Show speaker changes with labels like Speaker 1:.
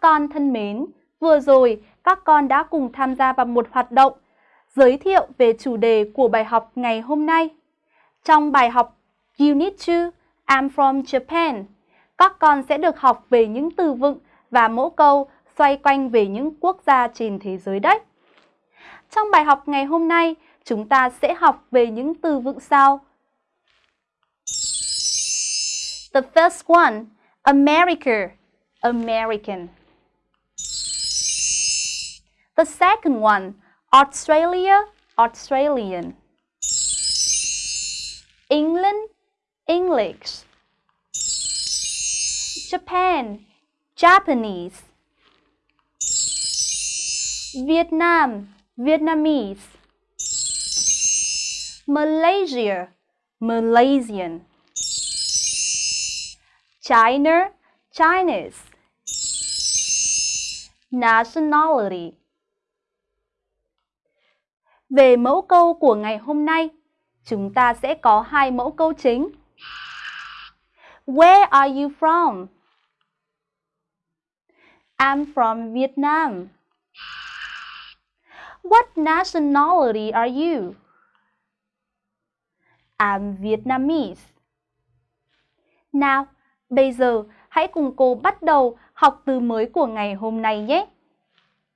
Speaker 1: Các con thân mến, vừa rồi các con đã cùng tham gia vào một hoạt động giới thiệu về chủ đề của bài học ngày hôm nay. Trong bài học Unit 2, I'm from Japan, các con sẽ được học về những từ vựng và mẫu câu xoay quanh về những quốc gia trên thế giới đấy. Trong bài học ngày hôm nay, chúng ta sẽ học về những từ vựng sau. The first one, America, American. The second one, Australia, Australian. England, English. Japan, Japanese. Vietnam, Vietnamese. Malaysia, Malaysian. China, Chinese. Nationality. Về mẫu câu của ngày hôm nay, chúng ta sẽ có hai mẫu câu chính. Where are you from? I'm from Vietnam. What nationality are you? I'm Vietnamese. Nào, bây giờ hãy cùng cô bắt đầu học từ mới của ngày hôm nay nhé.